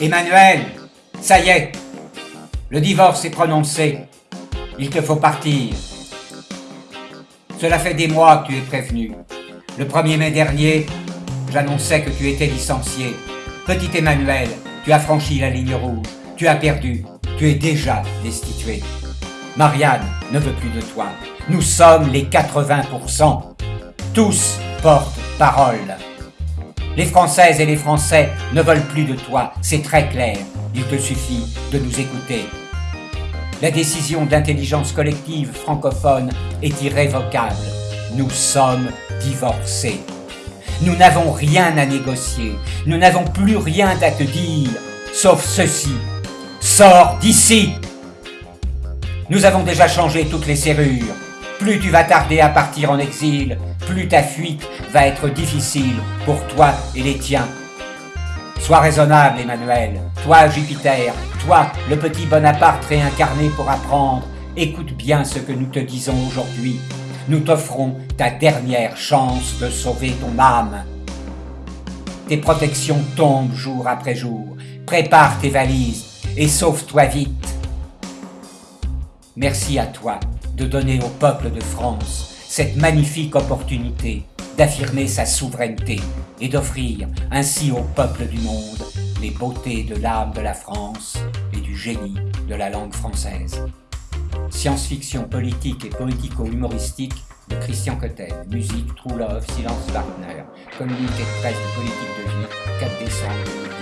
Emmanuel, ça y est, le divorce est prononcé. Il te faut partir. Cela fait des mois que tu es prévenu. Le 1er mai dernier, j'annonçais que tu étais licencié. Petit Emmanuel, tu as franchi la ligne rouge. Tu as perdu. Tu es déjà destitué. Marianne ne veut plus de toi. Nous sommes les 80%. Tous portent parole. Les Françaises et les Français ne veulent plus de toi, c'est très clair. Il te suffit de nous écouter. La décision d'intelligence collective francophone est irrévocable. Nous sommes divorcés. Nous n'avons rien à négocier. Nous n'avons plus rien à te dire, sauf ceci. Sors d'ici Nous avons déjà changé toutes les serrures. Plus tu vas tarder à partir en exil, plus ta fuite va être difficile pour toi et les tiens. Sois raisonnable, Emmanuel. Toi, Jupiter, toi, le petit Bonaparte réincarné pour apprendre, écoute bien ce que nous te disons aujourd'hui. Nous t'offrons ta dernière chance de sauver ton âme. Tes protections tombent jour après jour. Prépare tes valises et sauve-toi vite. Merci à toi de donner au peuple de France cette magnifique opportunité d'affirmer sa souveraineté et d'offrir ainsi au peuple du monde les beautés de l'âme de la France et du génie de la langue française. Science-fiction politique et politico-humoristique de Christian Cotel. Musique True Love, Silence Wagner. Communiqué de presse de politique de vie, 4 décembre 2018.